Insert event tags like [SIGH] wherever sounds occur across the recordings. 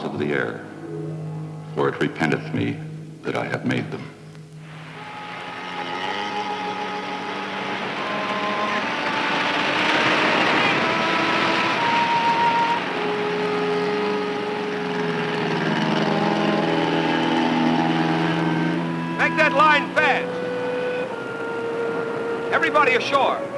fowls of the air. For it repenteth me that I have made them. Make that line fast. Everybody ashore.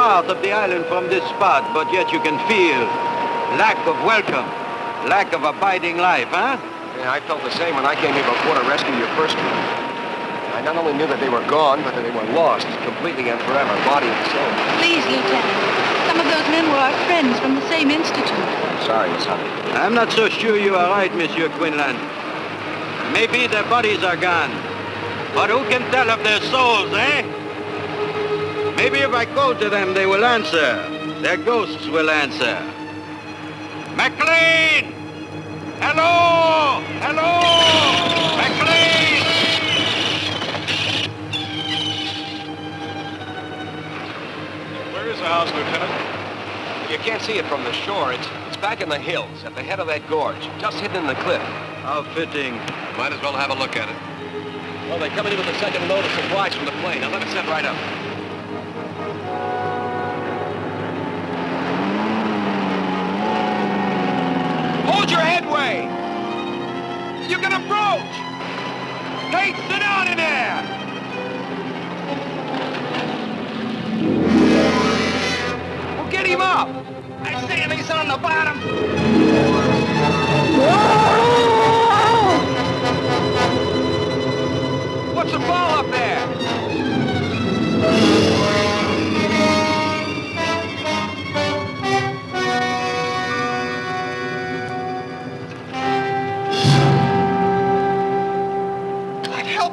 Part of the island from this spot, but yet you can feel lack of welcome, lack of abiding life, huh? Yeah, I felt the same when I came here before to rescue your first one. I not only knew that they were gone, but that they were lost, completely and forever, body and soul. Please, Lieutenant. Some of those men were our friends from the same institute. I'm Sorry, Miss Honey. I'm not so sure you are right, Monsieur Quinlan. Maybe their bodies are gone, but who can tell of their souls, eh? Maybe if I call to them, they will answer. Their ghosts will answer. McLean! Hello! Hello! McLean! Where is the house, Lieutenant? You can't see it from the shore. It's, it's back in the hills, at the head of that gorge, just hidden in the cliff. How fitting. Might as well have a look at it. Well, they're coming in with a second load of supplies from the plane. Now let us set right up. Your headway. You can approach. Hey, sit down in there. Well, get him up. I say if he's on the bottom. What's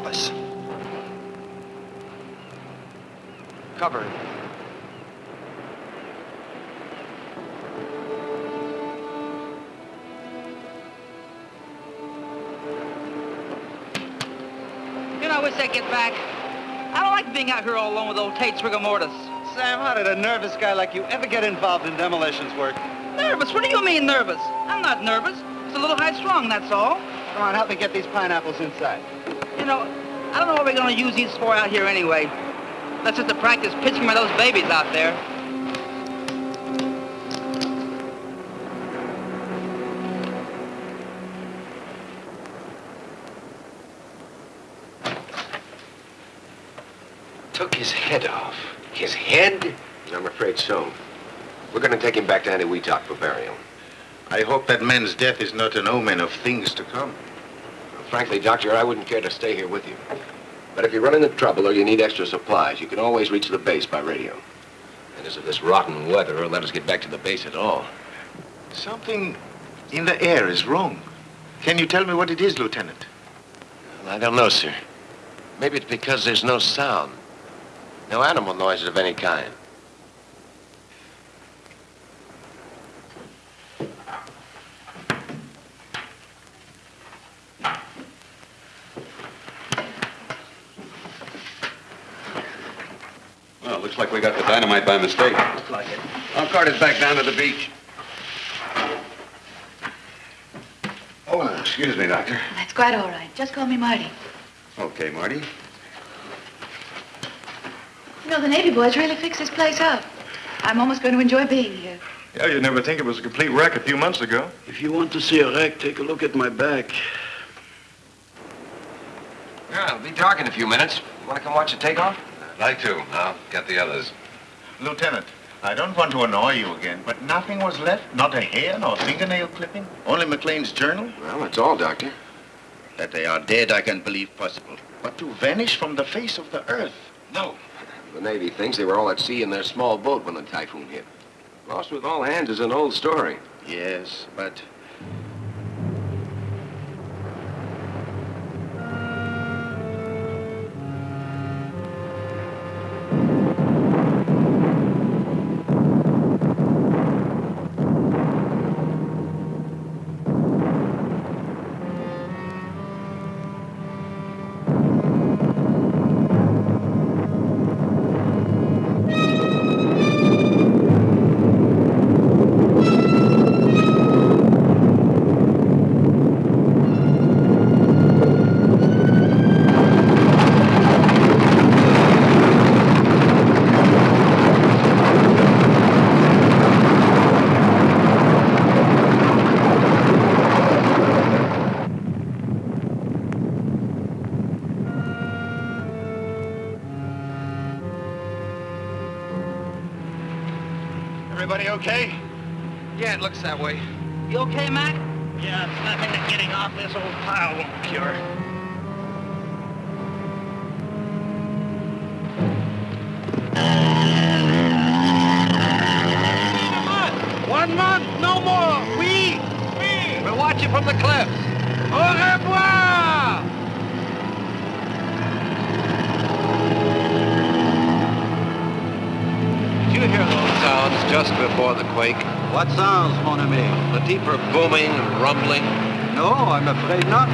God help us. Cover. You know, I wish I'd get back. I don't like being out here all alone with old Tate's rigor mortis. Sam, how did a nervous guy like you ever get involved in demolitions work? Nervous? What do you mean nervous? I'm not nervous. It's a little high strung, that's all. Come on, help me get these pineapples inside. You know, I don't know what we're gonna use these for out here anyway. That's just to practice pitching by those babies out there. Took his head off. His head? I'm afraid so. We're going to take him back to Andy Eniwetok for burial. I hope that man's death is not an omen of things to come. Frankly, Doctor, I wouldn't care to stay here with you. But if you run into trouble or you need extra supplies, you can always reach the base by radio. And as of this rotten weather, will let us get back to the base at all. Something in the air is wrong. Can you tell me what it is, Lieutenant? Well, I don't know, sir. Maybe it's because there's no sound. No animal noises of any kind. Looks like we got the dynamite by mistake. Looks like it. I'll cart it back down to the beach. Oh, excuse me, Doctor. That's quite all right. Just call me Marty. Okay, Marty. You know, the Navy boys really fixed this place up. I'm almost going to enjoy being here. Yeah, you'd never think it was a complete wreck a few months ago. If you want to see a wreck, take a look at my back. Yeah, I'll be dark in a few minutes. You want to come watch the takeoff? I'd like to. I'll get the others. Lieutenant, I don't want to annoy you again, but nothing was left? Not a hair, nor fingernail clipping? Only McLean's journal? Well, that's all, Doctor. That they are dead, I can believe possible. But to vanish from the face of the earth? No. The Navy thinks they were all at sea in their small boat when the typhoon hit. Lost with all hands is an old story. Yes, but ami? The deeper booming, and rumbling? No, I'm afraid not.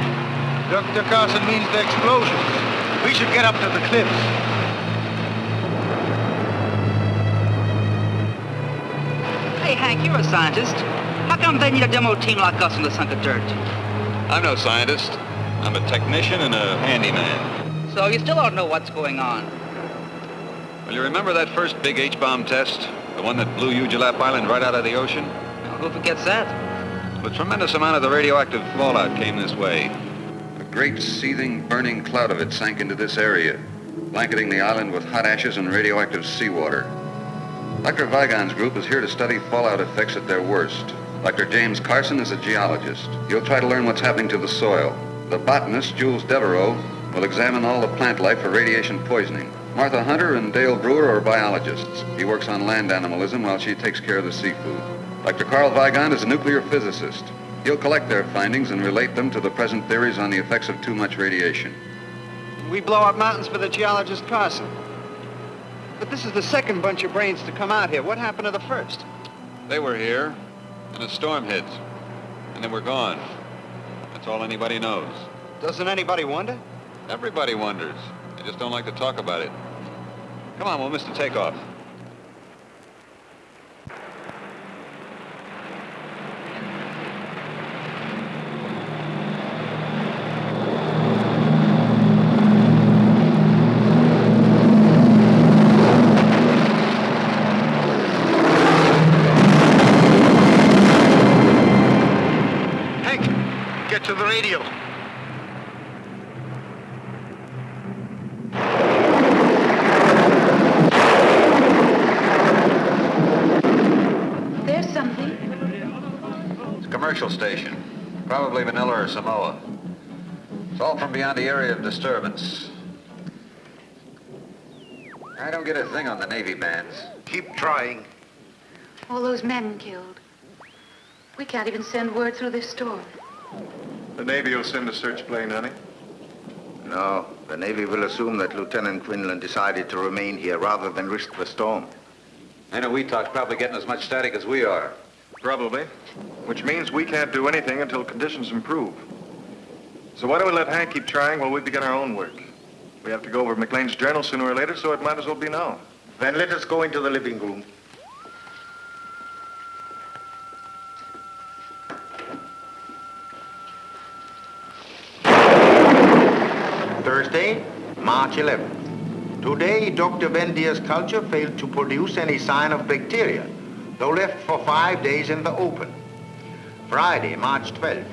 Dr. Carson means the explosions. We should get up to the cliffs. Hey, Hank, you're a scientist. How come they need a demo team like us in the sunk of dirt? I'm no scientist. I'm a technician and a handyman. So you still don't know what's going on. Well, you remember that first big H-bomb test? The one that blew Ujulap Island right out of the ocean? Now, who forgets that? A tremendous amount of the radioactive fallout came this way. A great seething, burning cloud of it sank into this area, blanketing the island with hot ashes and radioactive seawater. Dr. Weigand's group is here to study fallout effects at their worst. Dr. James Carson is a geologist. He'll try to learn what's happening to the soil. The botanist, Jules Devereaux, will examine all the plant life for radiation poisoning. Martha Hunter and Dale Drewer are biologists. He works on land animalism while she takes care of the seafood. Dr. Carl Weigand is a nuclear physicist. He'll collect their findings and relate them to the present theories on the effects of too much radiation. We blow up mountains for the geologist Carson. But this is the second bunch of brains to come out here. What happened to the first? They were here, and a storm hit, and then we're gone. That's all anybody knows. Doesn't anybody wonder? Everybody wonders. They just don't like to talk about it. Come on, we'll miss the takeoff. Hank, get to the radio. There's something. It's a commercial station. Probably Manila or Samoa. It's all from beyond the area of disturbance. I don't get a thing on the Navy bands. Keep trying. All those men killed. We can't even send word through this storm. The Navy will send a search plane, honey. No, the Navy will assume that Lieutenant Quinlan decided to remain here rather than risk the storm. I know Weetalk's probably getting as much static as we are. Probably. Which means we can't do anything until conditions improve. So why don't we let Hank keep trying while we begin our own work? We have to go over McLean's journal sooner or later, so it might as well be now. Then let us go into the living room. Thursday, March 11th. Today, Dr. Vendier's culture failed to produce any sign of bacteria, though left for five days in the open. Friday, March 12th.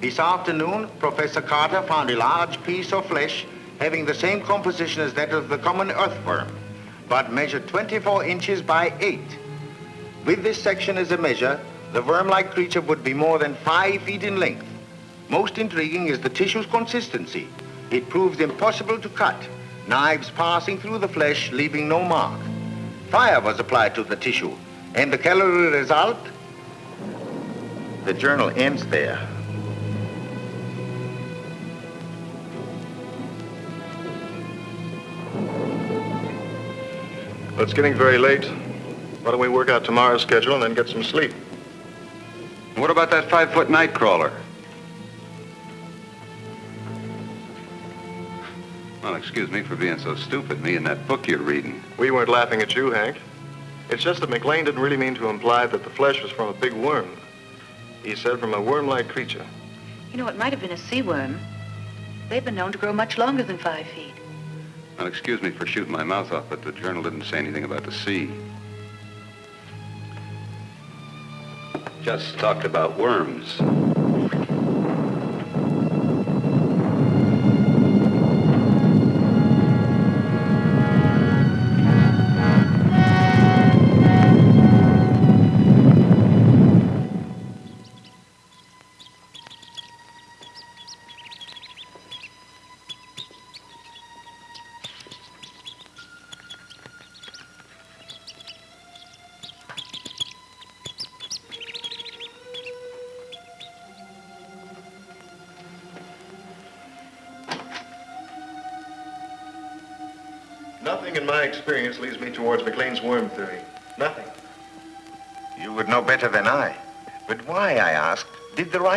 This afternoon, Professor Carter found a large piece of flesh having the same composition as that of the common earthworm, but measured 24 inches by 8. With this section as a measure, the worm-like creature would be more than 5 feet in length. Most intriguing is the tissue's consistency. It proves impossible to cut, knives passing through the flesh, leaving no mark. Fire was applied to the tissue, and the calorie result? The journal ends there. Well, it's getting very late. Why don't we work out tomorrow's schedule and then get some sleep? What about that five-foot night crawler? Well, excuse me for being so stupid, me and that book you're reading. We weren't laughing at you, Hank. It's just that McLean didn't really mean to imply that the flesh was from a big worm. He said from a worm-like creature. You know, it might have been a sea worm. They've been known to grow much longer than five feet. Well, excuse me for shooting my mouth off, but the journal didn't say anything about the sea. Just talked about worms.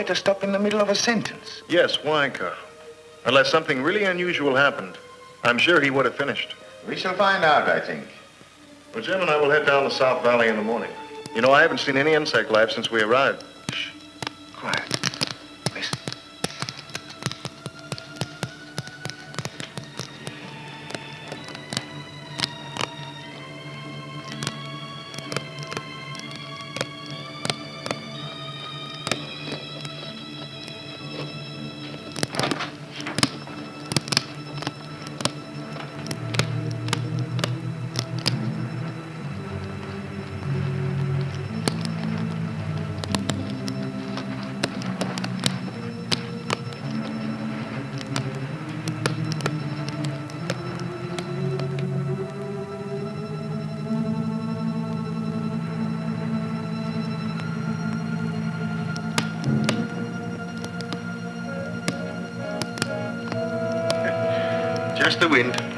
Writer stop in the middle of a sentence? Yes, why, Carl? Unless something really unusual happened, I'm sure he would have finished. We shall find out, I think. Well, Jim and I will head down the South Valley in the morning. You know, I haven't seen any insect life since we arrived. Shh. Quiet. The wind.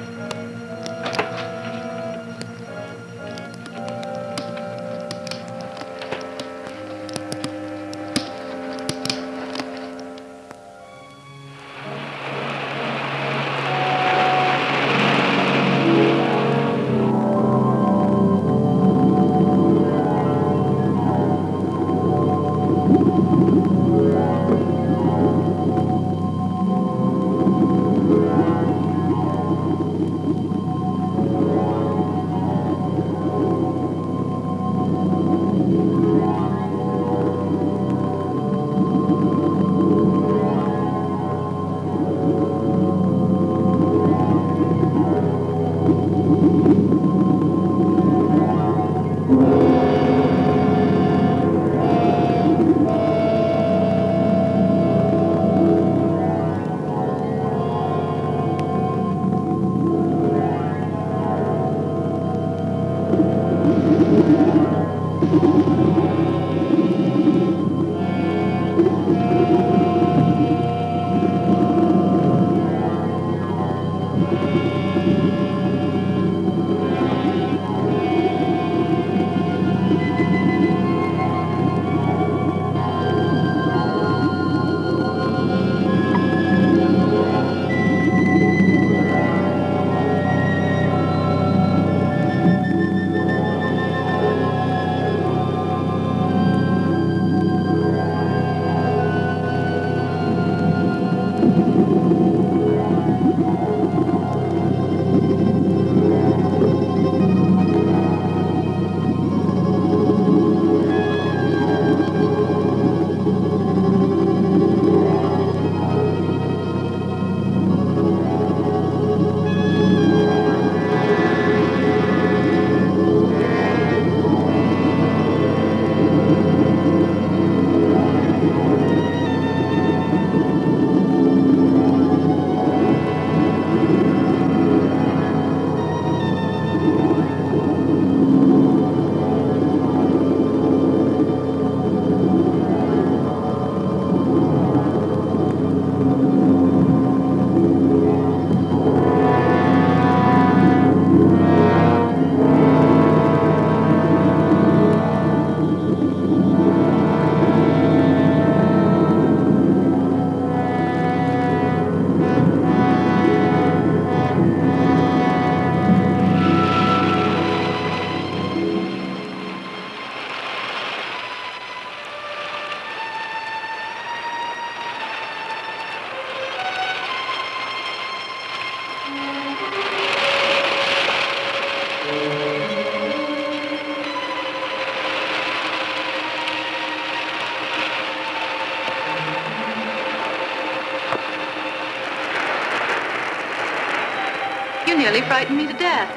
Frightened me to death.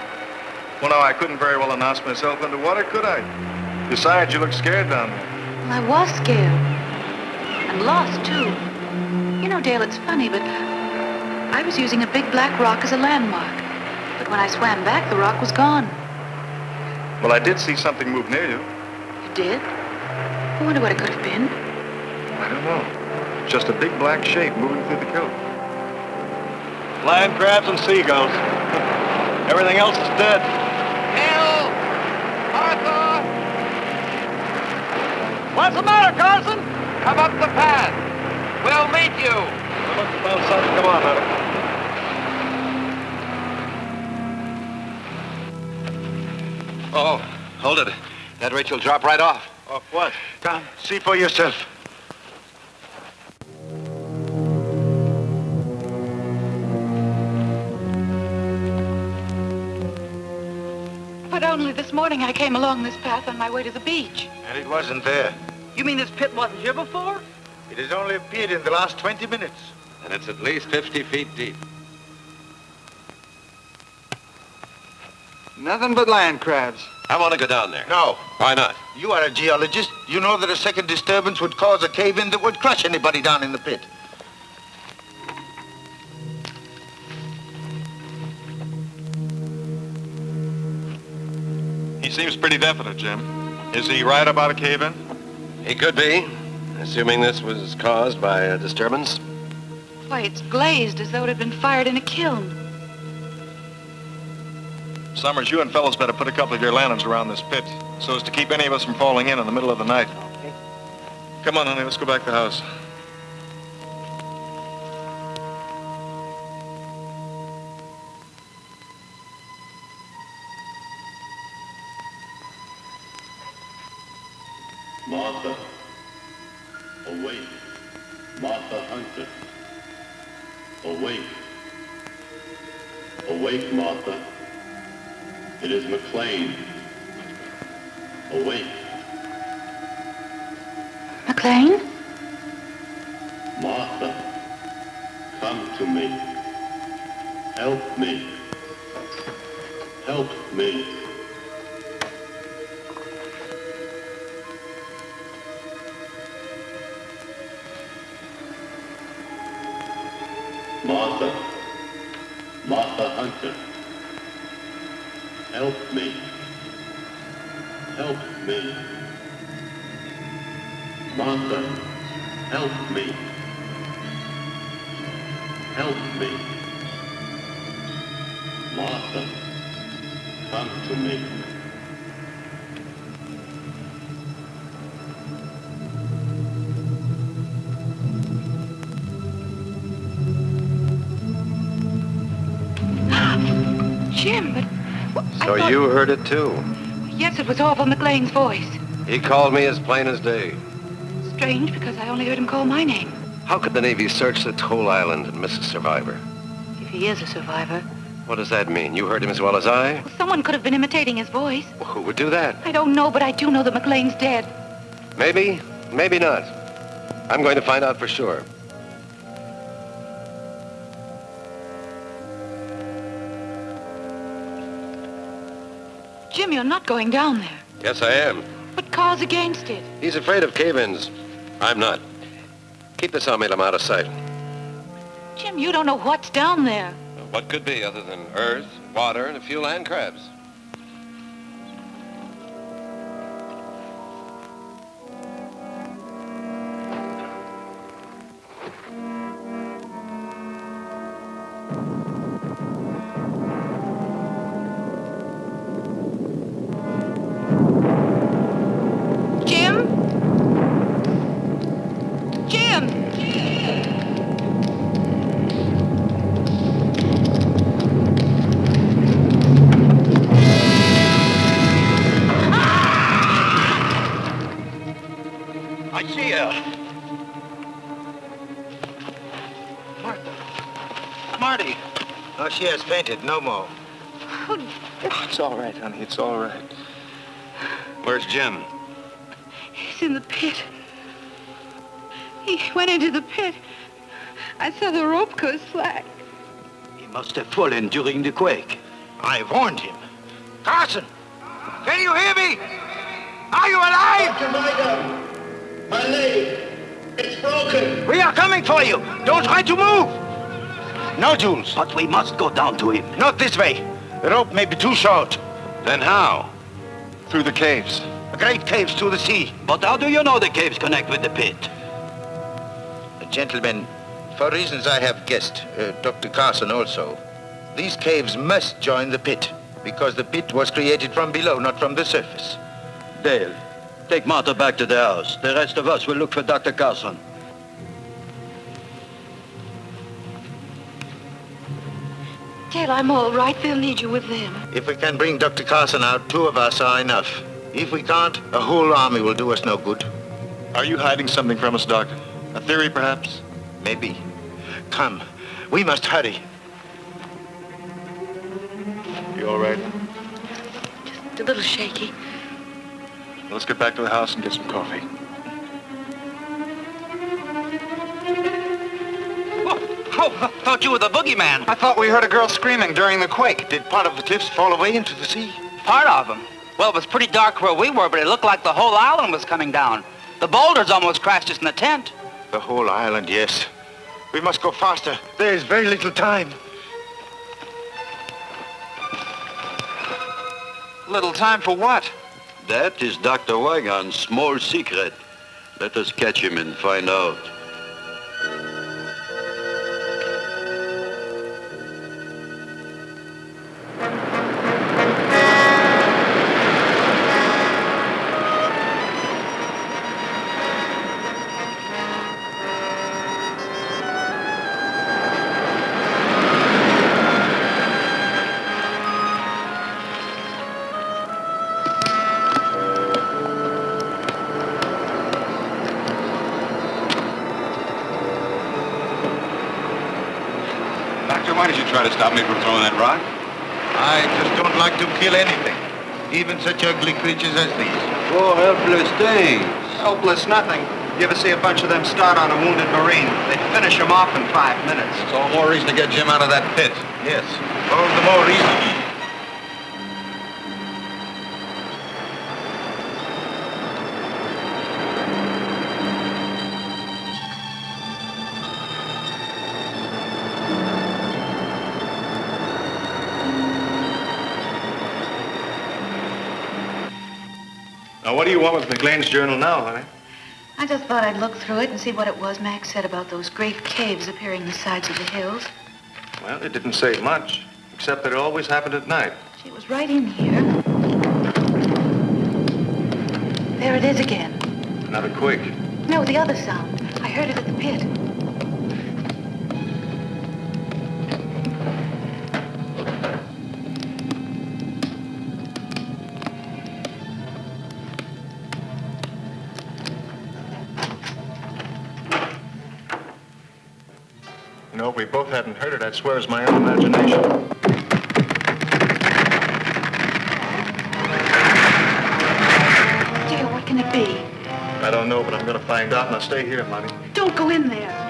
Well, no, I couldn't very well announce myself underwater, could I? Besides, you look scared down there. Well, I was scared. And lost, too. You know, Dale, it's funny, but I was using a big black rock as a landmark. But when I swam back, the rock was gone. Well, I did see something move near you. You did? I wonder what it could have been. I don't know. Just a big black shape moving through the kelp. Land crabs and seagulls. Everything else is dead. Bill! Arthur! What's the matter, Carson? Come up the path. We'll meet you. Come on, Hunter. Oh, hold it. That rate will drop right off. Off what? Come, see for yourself. Morning I came along this path on my way to the beach. And it wasn't there. You mean this pit wasn't here before? It has only appeared in the last 20 minutes. And it's at least 50 feet deep. Nothing but land crabs. I want to go down there. No, Why not? you are a geologist. You know that a second disturbance would cause a cave-in that would crush anybody down in the pit. He seems pretty definite, Jim. Is he right about a cave-in? He could be, assuming this was caused by a disturbance. Why, it's glazed as though it had been fired in a kiln. Summers, you and fellows better put a couple of your lanterns around this pit so as to keep any of us from falling in in the middle of the night. Okay. Come on, honey, let's go back to the house. Martha, awake. Martha Hunter, awake. Awake, Martha. It is McLean. Awake, McLean? Martha. Come to me. Help me. Help me. Help me. Help me. Martha, help me. Help me. Martha, come to me. So thought- you heard it too. Yes, it was Orville McLean's voice. He called me as plain as day. Strange, because I only heard him call my name. How could the Navy search this whole island and miss a survivor? If he is a survivor. What does that mean? You heard him as well as I? Well, someone could have been imitating his voice. Well, who would do that? I don't know, but I do know that McLean's dead. Maybe, maybe not. I'm going to find out for sure. You're not going down there. Yes, I am. But Carl's against it. He's afraid of cave-ins. I'm not. Keep me, I'm out of sight. Jim, you don't know what's down there. What could be other than earth, water, and a few land crabs? She has fainted. No more. Oh, it's all right, honey. It's all right. Where's Jim? He's in the pit. He went into the pit. I saw the rope go slack. He must have fallen during the quake. I warned him. Carson! Can you hear me? Are you alive? My leg, it's broken. We are coming for you. Don't try to move. No, Jules. But we must go down to him. Not this way. The rope may be too short. Then how? Through the caves. The great caves to the sea. But how do you know the caves connect with the pit? Gentlemen, for reasons I have guessed, uh, Dr. Carson also, These caves must join the pit, because the pit was created from below, not from the surface. Dale, take Martha back to the house. The rest of us will look for Dr. Carson. Dale, I'm all right. They'll need you with them. If we can bring Dr. Carson out, two of us are enough. If we can't, a whole army will do us no good. Are you hiding something from us, Doctor? A theory, perhaps? Maybe. Come, we must hurry. You all right? Just a little shaky. Let's get back to the house and get some coffee. Oh, I thought you were the boogeyman. I thought we heard a girl screaming during the quake. Did part of the cliffs fall away into the sea? Part of them. Well, it was pretty dark where we were, but it looked like the whole island was coming down. The boulders almost crashed us in the tent. The whole island, yes. We must go faster. There is very little time. Little time for what? That is Dr. Weigand's small secret. Let us catch him and find out. Kill anything, even such ugly creatures as these. Poor helpless things. Helpless nothing. You ever see a bunch of them start on a wounded Marine? They finish him off in five minutes. It's all more reason to get Jim out of that pit. Yes, all the more reason. Do you want with McLean's journal now, honey? I just thought I'd look through it and see what it was Max said about those great caves appearing in the sides of the hills. Well, it didn't say much, except that it always happened at night. She was right in here. There it is again. Another quake. No, the other sound. I heard it at the pit. You know, if we both hadn't heard it, I'd swear it's my own imagination. Dear, what can it be? I don't know, but I'm gonna find out, and I'll stay here, Monty. Don't go in there.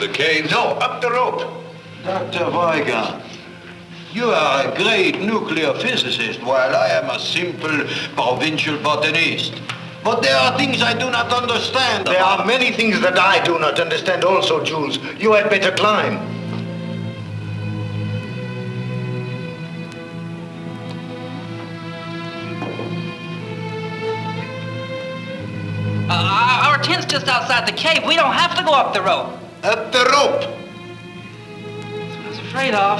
The caves. No, up the rope. Dr. Weigand, you are a great nuclear physicist, while I am a simple provincial botanist. But there are things I do not understand. There are many things that I do not understand also, Jules. You had better climb. Uh, our tent's just outside the cave. We don't have to go up the rope. Up the rope. I was afraid of.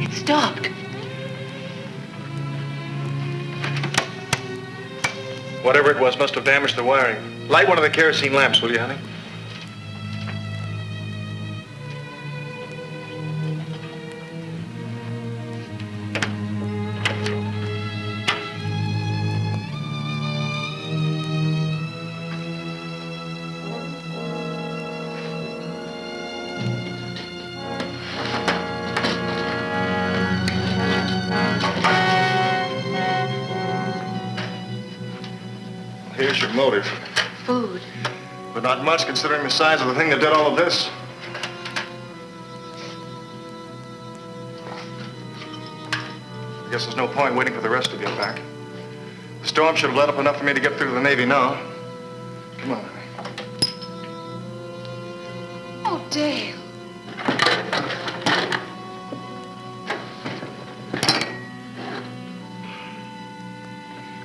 It stopped. Whatever it was must have damaged the wiring. Light one of the kerosene lamps, will you, honey? Much considering the size of the thing that did all of this. I guess there's no point waiting for the rest to get back. The storm should have let up enough for me to get through to the Navy now. Come on, honey. Oh, Dale.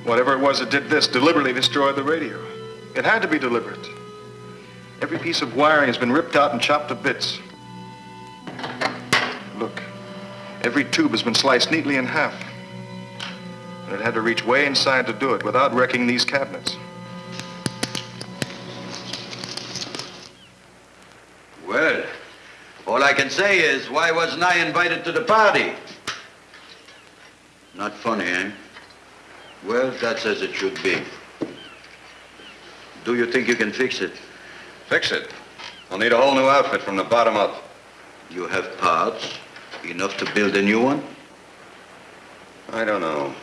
Whatever it was that did this deliberately destroyed the radio. It had to be deliberate. Every piece of wiring has been ripped out and chopped to bits. Look, every tube has been sliced neatly in half. And it had to reach way inside to do it without wrecking these cabinets. Well, all I can say is, why wasn't I invited to the party? Not funny, eh? Well, that's as it should be. Do you think you can fix it? Fix it. I'll need a whole new outfit from the bottom up. You have parts, enough to build a new one? I don't know.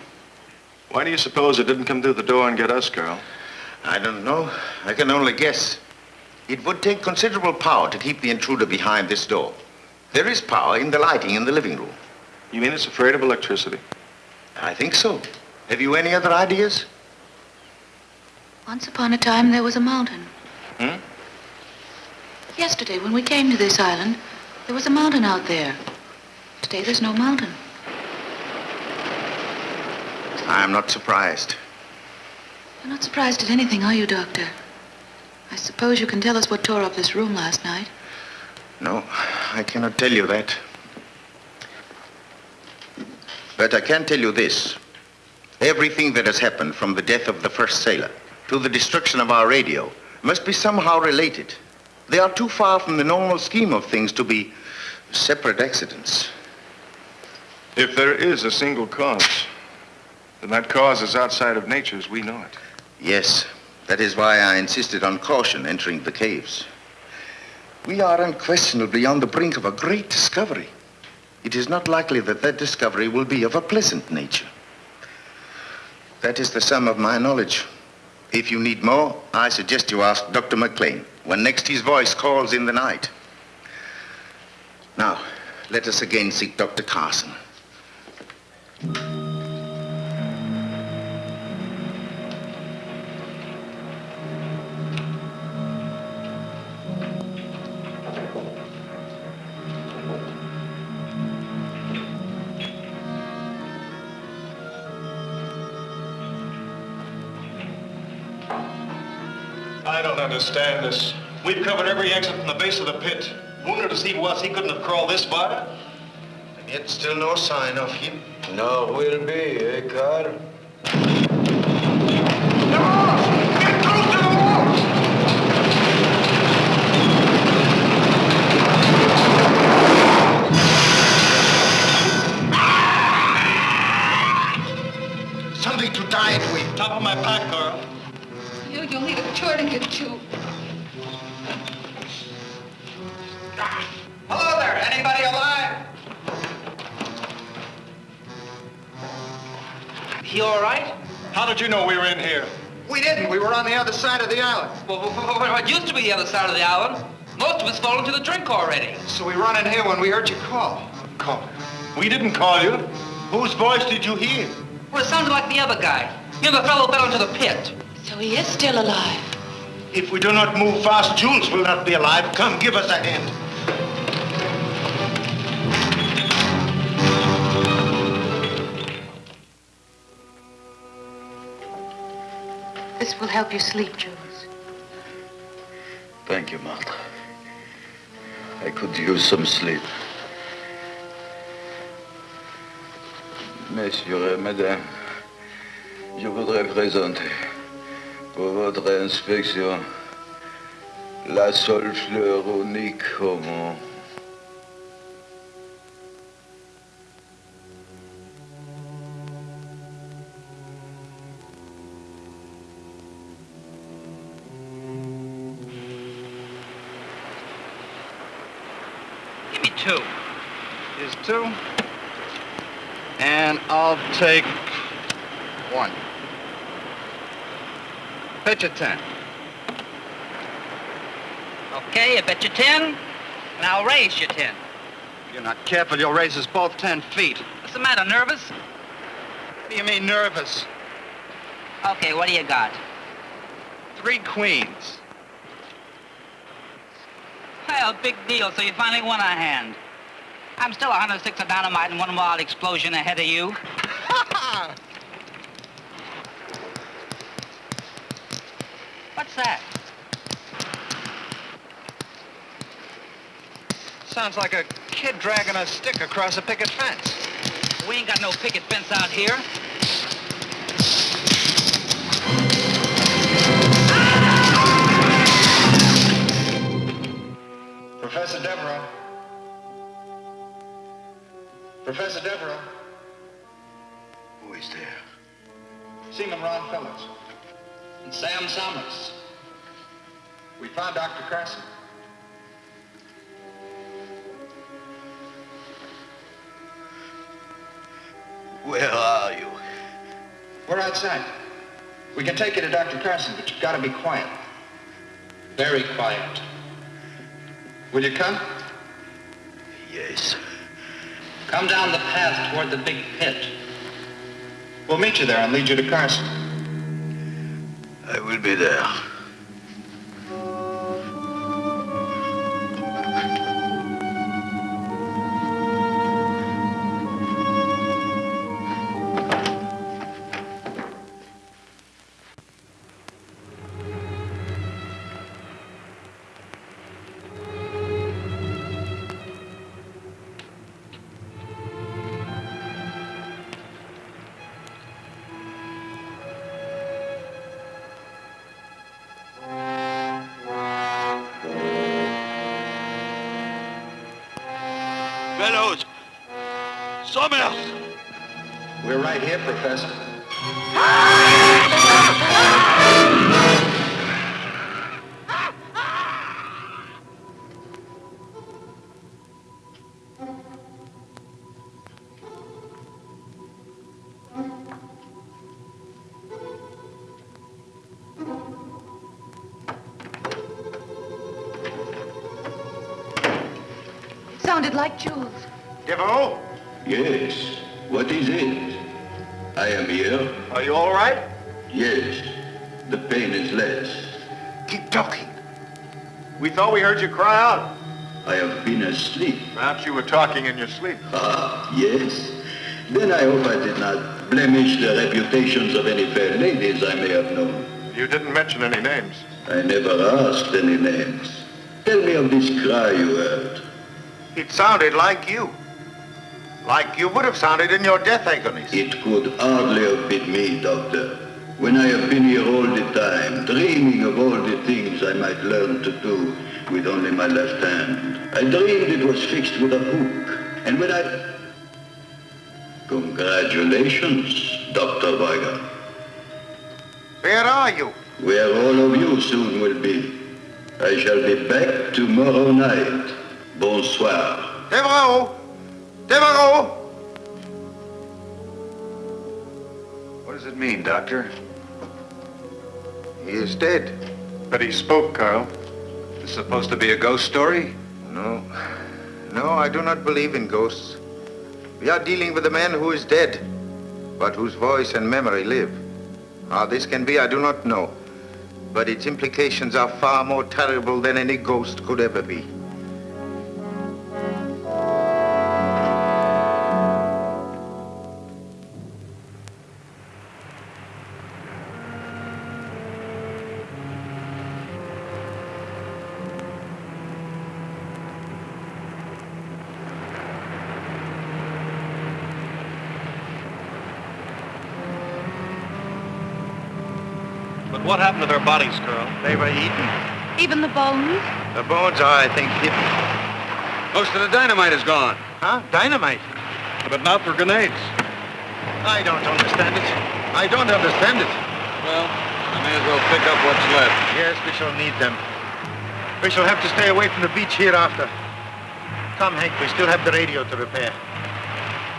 Why do you suppose it didn't come through the door and get us, Carl? I don't know. I can only guess. It would take considerable power to keep the intruder behind this door. There is power in the lighting in the living room. You mean it's afraid of electricity? I think so. Have you any other ideas? Once upon a time, there was a mountain. Hmm? Yesterday, when we came to this island, there was a mountain out there. Today, there's no mountain. I'm not surprised. You're not surprised at anything, are you, Doctor? I suppose you can tell us what tore up this room last night. No, I cannot tell you that. But I can tell you this. Everything that has happened from the death of the first sailor to the destruction of our radio must be somehow related. They are too far from the normal scheme of things to be separate accidents. If there is a single cause, then that cause is outside of nature as we know it. Yes, that is why I insisted on caution entering the caves. We are unquestionably on the brink of a great discovery. It is not likely that that discovery will be of a pleasant nature. That is the sum of my knowledge. If you need more, I suggest you ask Dr. McLean when next his voice calls in the night. Now, let us again seek Dr. Carson. I don't understand this. We've covered every exit from the base of the pit. Wounded as he was, he couldn't have crawled this far. And yet still no sign of him. No, will be, eh, Carl? Something to tie it with. Top of my pack, Carl. You, you'll need a tourniquet, too. Hello there. Anybody alive? He all right? How did you know we were in here? We didn't. We were on the other side of the island. Well, it used to be the other side of the island. Most of us fall into the drink already. So we run in here when we heard you call. Call. We didn't call you. Whose voice did you hear? Well, it sounded like the other guy. You know, the fellow fell into the pit. So he is still alive. If we do not move fast, Jules will not be alive. Come, give us a hand. This will help you sleep, Jules. Thank you, Martha. I could use some sleep. Messieurs et je voudrais présenter pour votre inspection la seule fleur unique au monde. Give me two. Here's two. And I'll take one. Bet you ten. Okay, I bet you ten, and I'll raise you ten. If you're not careful, you'll raise us both ten feet. What's the matter, nervous? What do you mean nervous? Okay, what do you got? Three queens. Well, big deal, so you finally won a hand. I'm still 106 of dynamite and one wild explosion ahead of you. [LAUGHS] that? Sounds like a kid dragging a stick across a picket fence. We ain't got no picket fence out here. Professor Devereaux. Professor Devereaux. Who is there? Seaman Ron Phillips. And Sam Summers. We found Dr. Carson. Where are you? We're outside. We can take you to Dr. Carson, but you've got to be quiet. Very quiet. Will you come? Yes. Come down the path toward the big pit. We'll meet you there and lead you to Carson. I will be there. Fellows! Summers! We're right here, Professor. Sounded like Jules. Devereaux, Yes. What is it? I am here. are you all right? Yes. The pain is less. Keep talking. We thought we heard you cry out. I have been asleep. Perhaps you were talking in your sleep. Ah, yes. Then I hope I did not blemish the reputations of any fair ladies I may have known. You didn't mention any names. I never asked any names. Tell me of this cry you heard. It sounded like you. Like you would have sounded in your death agonies. It could hardly have been me, Doctor. When I have been here all the time, dreaming of all the things I might learn to do with only my left hand. I dreamed it was fixed with a hook. And when I... Congratulations, Dr. Weigand. Where are you? Where all of you soon will be. I shall be back tomorrow night. Bonsoir. Devereaux! Devereaux! What does it mean, Doctor? He is dead. But he spoke, Carl. This is supposed to be a ghost story? No. No, I do not believe in ghosts. We are dealing with a man who is dead, but whose voice and memory live. How this can be, I do not know. But its implications are far more terrible than any ghost could ever be. Bones? The bones are, I think, hidden. Most of the dynamite is gone. Huh? Dynamite? But not for grenades. I don't understand it. I don't understand it. Well, I may as well pick up what's left. Yes, we shall need them. We shall have to stay away from the beach hereafter. Come, Hank, we still have the radio to repair.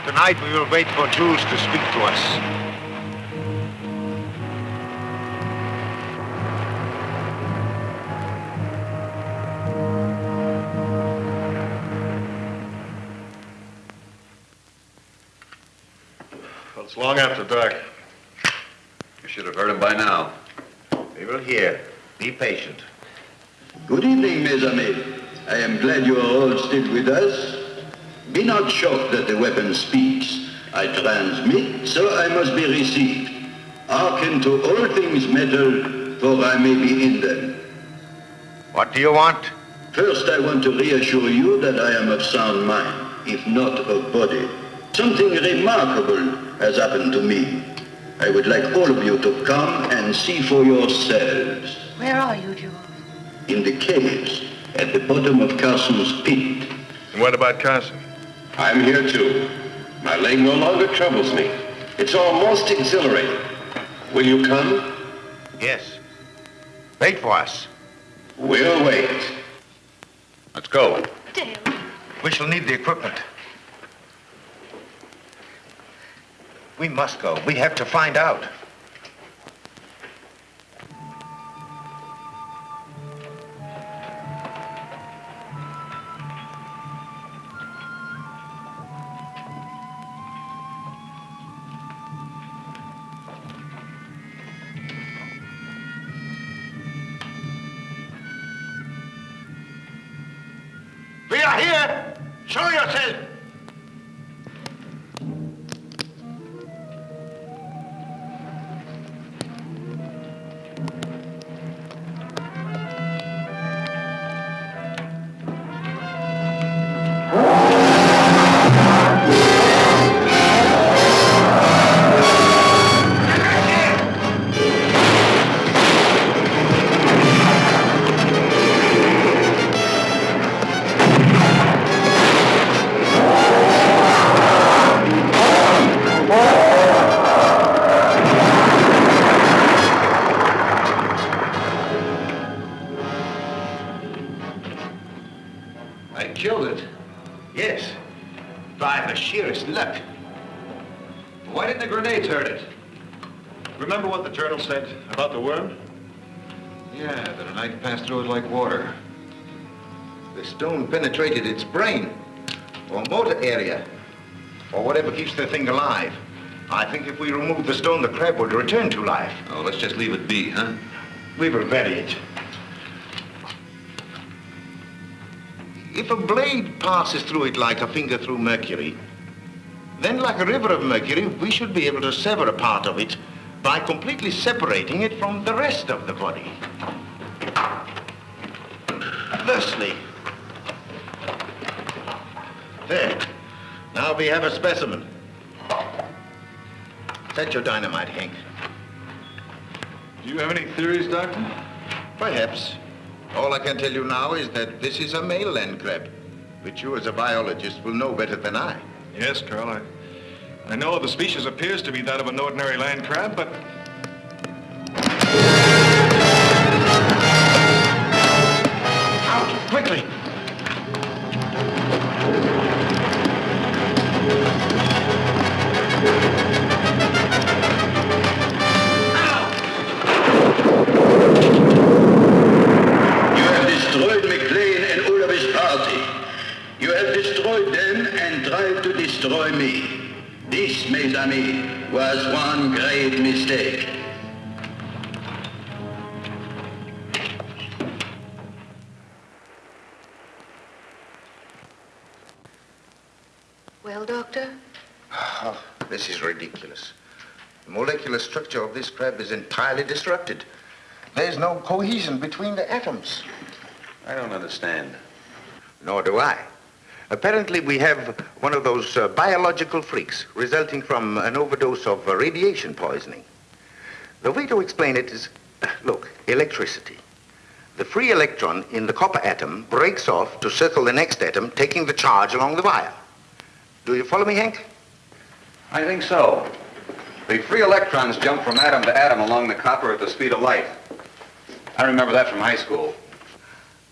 Tonight we will wait for Jules to speak to us. Long after dark. You should have heard him by now. We will hear. Be patient. Good evening, mes amis. I am glad you are all still with us. Be not shocked that the weapon speaks. I transmit, so I must be received. Hearken to all things metal, for I may be in them. What do you want? First, I want to reassure you that I am of sound mind, if not of body. Something remarkable has happened to me. I would like all of you to come and see for yourselves. Where are you, Jules? In the caves, at the bottom of Carson's pit. And what about Carson? I'm here too. My leg no longer troubles me. It's almost exhilarating. Will you come? Yes. Wait for us. We'll wait. Let's go. Dale. We shall need the equipment. We must go. We have to find out. Return to life. Oh, let's just leave it be, huh? We will bury it. If a blade passes through it like a finger through mercury, then like a river of mercury, we should be able to sever a part of it by completely separating it from the rest of the body. Thusly. There. Now we have a specimen. Set your dynamite, Hank. Do you have any theories, Doctor? Perhaps. All I can tell you now is that this is a male land crab, which you as a biologist will know better than I. Yes, Carl. I, I know the species appears to be that of an ordinary land crab, but this crab is entirely disrupted. There's no cohesion between the atoms. I don't understand. Nor do I. Apparently, we have one of those uh, biological freaks resulting from an overdose of uh, radiation poisoning. The way to explain it is [COUGHS] Look, electricity. The free electron in the copper atom breaks off to circle the next atom, taking the charge along the wire. Do you follow me, Hank? I think so. The free electrons jump from atom to atom along the copper at the speed of light. I remember that from high school.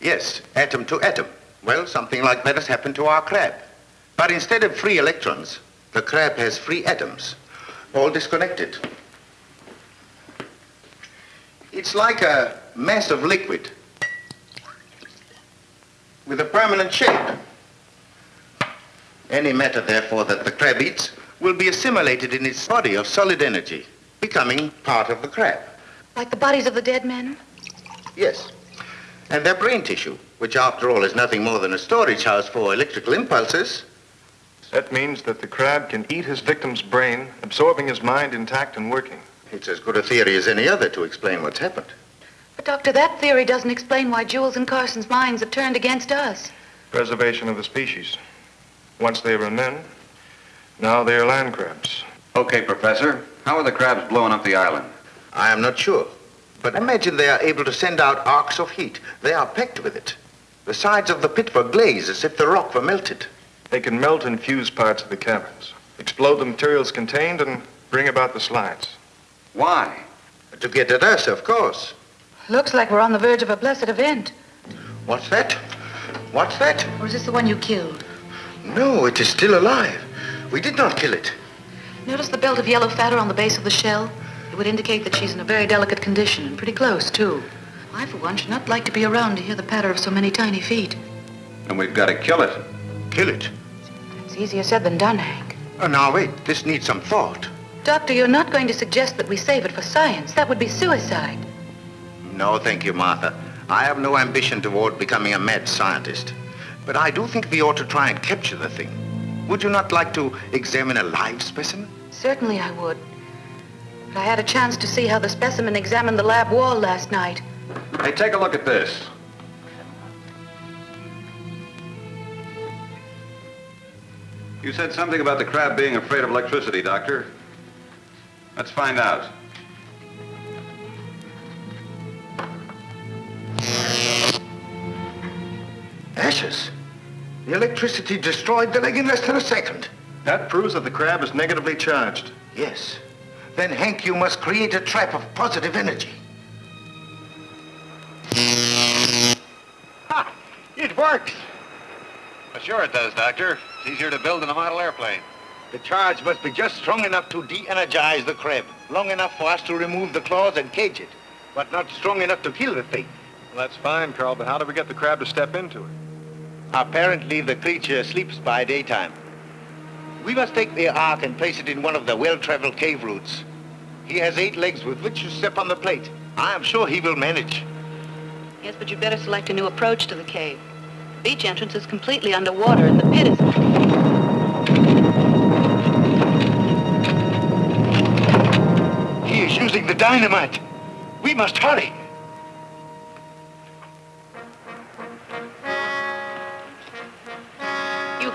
Yes, atom to atom. Well, something like that has happened to our crab. But instead of free electrons, the crab has free atoms, all disconnected. It's like a mass of liquid with a permanent shape. Any matter, therefore, that the crab eats will be assimilated in its body of solid energy, becoming part of the crab. Like the bodies of the dead men? Yes. And their brain tissue, which after all is nothing more than a storage house for electrical impulses. That means that the crab can eat his victim's brain, absorbing his mind intact and working. It's as good a theory as any other to explain what's happened. But, Doctor, that theory doesn't explain why Jules and Carson's minds have turned against us. Preservation of the species. Once they were men, now they are land crabs. Okay, Professor. How are the crabs blowing up the island? I am not sure. But imagine they are able to send out arcs of heat. They are packed with it. The sides of the pit were glazed as if the rock were melted. They can melt and fuse parts of the caverns, explode the materials contained, and bring about the slides. Why? To get at us, of course. Looks like we're on the verge of a blessed event. What's that? What's that? Or is this the one you killed? No, it is still alive. We did not kill it. Notice the belt of yellow fatter on the base of the shell? It would indicate that she's in a very delicate condition, and pretty close, too. I, for one, should not like to be around to hear the patter of so many tiny feet. And we've got to kill it. Kill it? It's easier said than done, Hank. Oh, now, wait. This needs some thought. Doctor, you're not going to suggest that we save it for science. That would be suicide. No, thank you, Martha. I have no ambition toward becoming a mad scientist. But I do think we ought to try and capture the thing. Would you not like to examine a live specimen? Certainly I would. But I had a chance to see how the specimen examined the lab wall last night. Hey, take a look at this. You said something about the crab being afraid of electricity, Doctor. Let's find out. Electricity destroyed the leg in less than a second. That proves that the crab is negatively charged. Yes. Then, Hank, you must create a trap of positive energy. Ha! It works! Well, sure it does, Doctor. It's easier to build than a model airplane. The charge must be just strong enough to de-energize the crab, long enough for us to remove the claws and cage it, but not strong enough to kill the thing. Well, that's fine, Carl, but how do we get the crab to step into it? Apparently, the creature sleeps by daytime. We must take the ark and place it in one of the well-traveled cave routes. He has eight legs with which to step on the plate. I am sure he will manage. Yes, but you'd better select a new approach to the cave. The beach entrance is completely underwater, and the pit is... He is using the dynamite. We must hurry.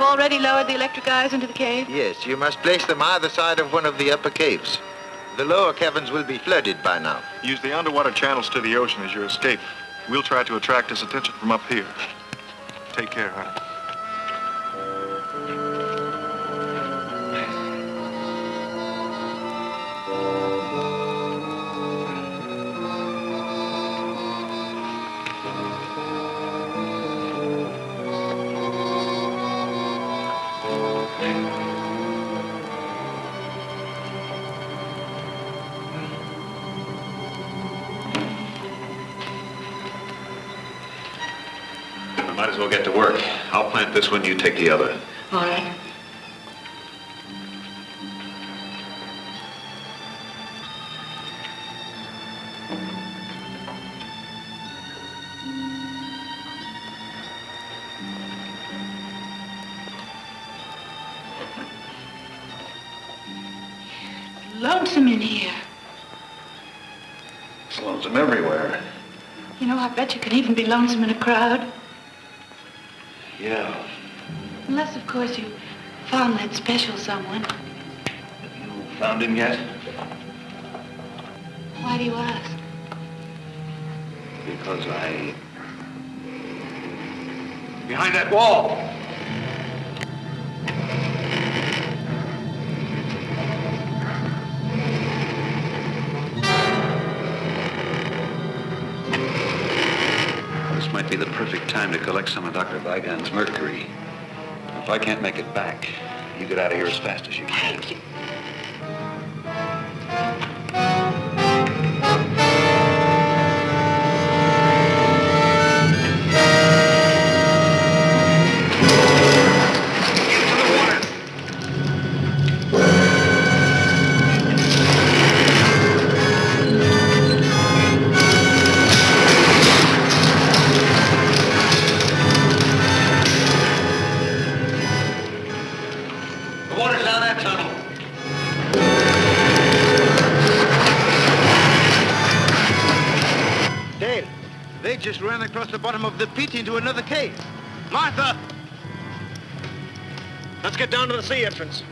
Already lowered the electric eyes into the cave? Yes, you must place them either side of one of the upper caves. The lower caverns will be flooded by now. Use the underwater channels to the ocean as your escape. We'll try to attract his attention from up here. Take care, honey. Might as well get to work. I'll plant this one, you take the other. All right. Lonesome in here. It's lonesome everywhere. You know, I bet you can even be lonesome in a crowd. Course, you found that special someone. Have you found him yet? Why do you ask? Because I... Behind that wall! This might be the perfect time to collect some of Dr. Weigand's mercury. If I can't make it back, you get out of here as fast as you can. Into another cave. Martha! Let's get down to the sea entrance.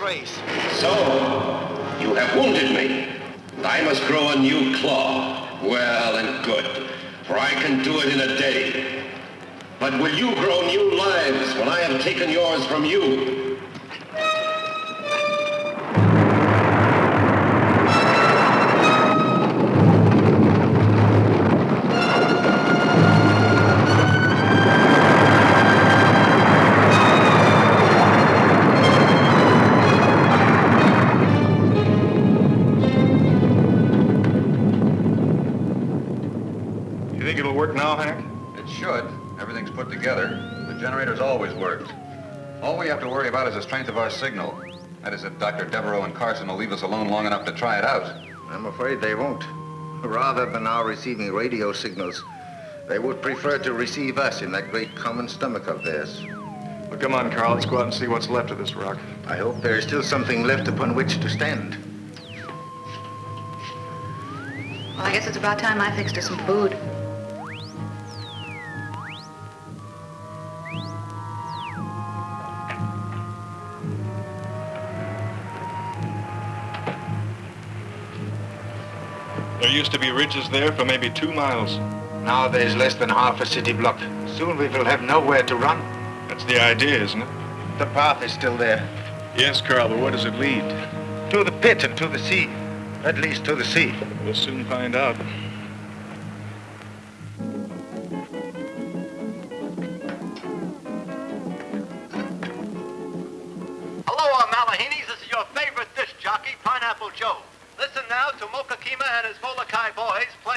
X-rays. So, signal. That is, if Dr. Devereaux and Carson will leave us alone long enough to try it out. I'm afraid they won't. Rather than our receiving radio signals, they would prefer to receive us in that great common stomach of theirs. Well, come on, Carl. Let's go out and see what's left of this rock. I hope there is still something left upon which to stand. Well, I guess it's about time I fixed us some food. There used to be ridges there for maybe two miles. Now there's less than half a city block. Soon we will have nowhere to run. That's the idea, isn't it? The path is still there. Yes, Carl, but where does it lead? To the pit and to the sea. At least to the sea. We'll soon find out.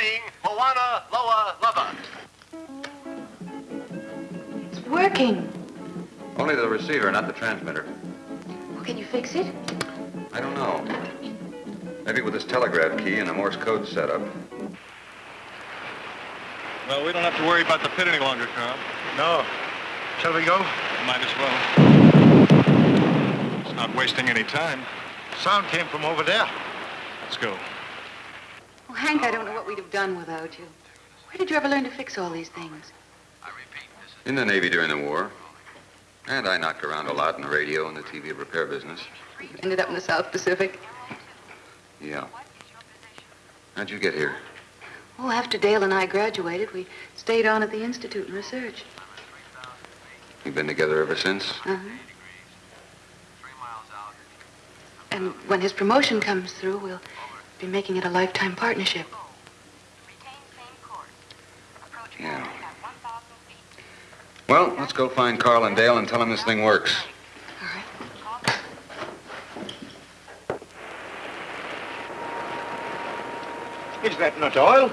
Playing Mauna Loa Lava. It's working. Only the receiver, not the transmitter. Well, can you fix it? I don't know. Maybe with this telegraph key and a Morse code setup. Well, we don't have to worry about the pit any longer, Carl. No. Shall we go? Might as well. It's not wasting any time. Sound came from over there. Let's go. Oh, Hank, I don't know what we'd have done without you. Where did you ever learn to fix all these things? In the Navy during the war. And I knocked around a lot in the radio and the TV repair business. Ended up in the South Pacific. Yeah. How'd you get here? Oh, after Dale and I graduated, we stayed on at the Institute and research. You've been together ever since? Uh-huh. And when his promotion comes through, we'll be making it a lifetime partnership. Yeah. Well, let's go find Carl and Dale and tell them this thing works. All right. Is that not oil?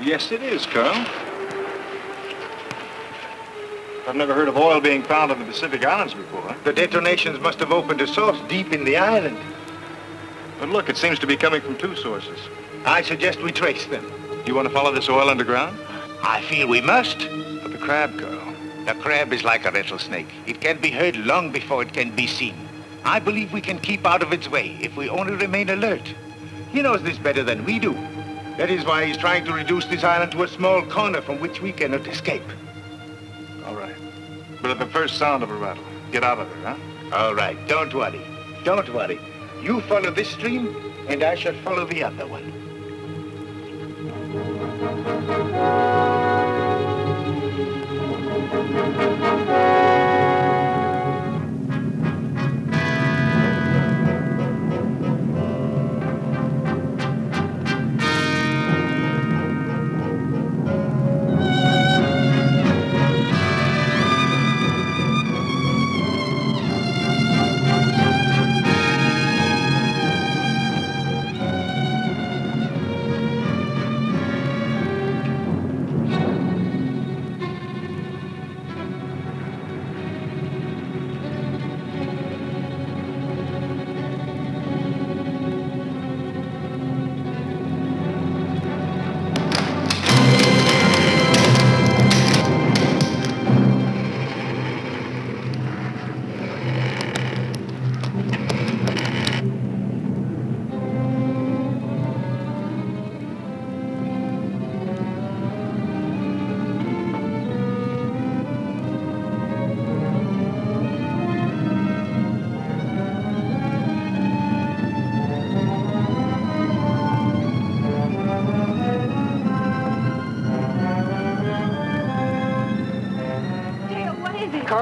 Yes, it is, Carl. I've never heard of oil being found on the Pacific Islands before. The detonations must have opened a source deep in the island. But look, it seems to be coming from two sources. I suggest we trace them. You want to follow this oil underground? I feel we must. But the crab, Carl. The crab is like a rattlesnake. It can be heard long before it can be seen. I believe we can keep out of its way if we only remain alert. He knows this better than we do. That is why he's trying to reduce this island to a small corner from which we cannot escape. All right. But at the first sound of a rattle, get out of there, huh? All right, don't worry. Don't worry. You follow this stream, and I shall follow the other one.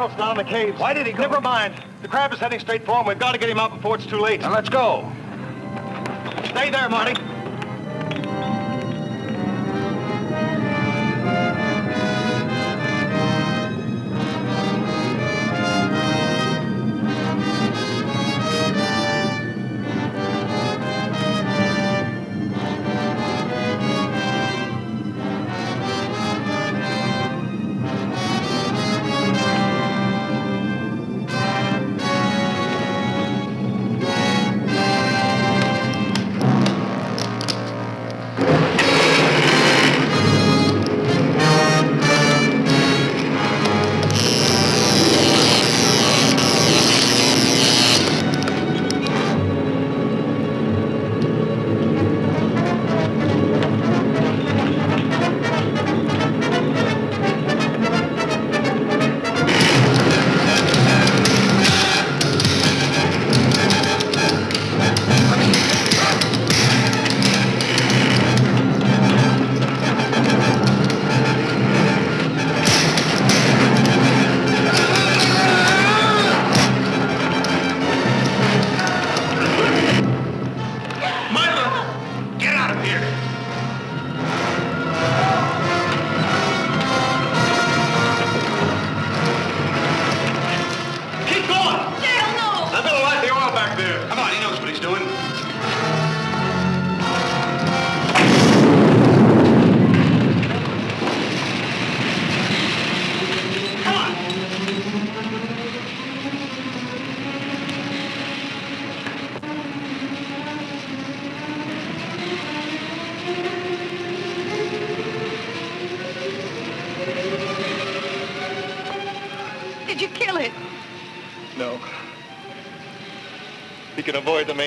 Carl's down in the caves. Why did he go? Never mind. The crab is heading straight for him. We've got to get him out before it's too late. Now let's go. Stay there, Marty.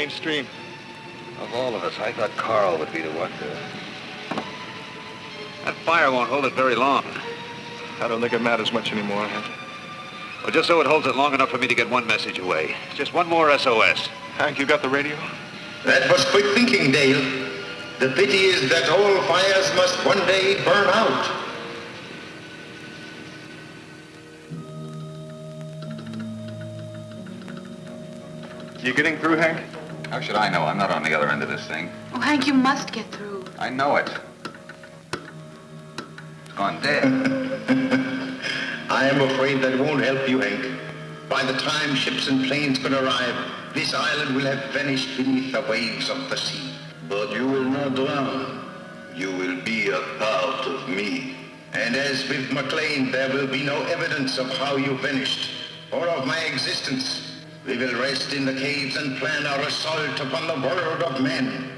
Avoid the mainstream. Of all of us, I thought Carl would be the one to... That fire won't hold it very long. I don't think it matters much anymore, Hank. Well, just so it holds it long enough for me to get one message away. Just one more SOS. Hank, you got the radio? That was quick thinking, Dale. The pity is that all fires must one day burn out. You getting through, Hank? How should I know? I'm not on the other end of this thing. Oh, Hank, you must get through. I know it. It's gone dead. I am afraid that won't help you, Hank. By the time ships and planes can arrive, this island will have vanished beneath the waves of the sea. But you will not drown. You will be a part of me. And as with McLean, there will be no evidence of how you vanished, or of my existence. We will rest in the caves and plan our assault upon the world of men.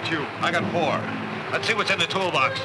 About you? I got four. Let's see what's in the toolbox.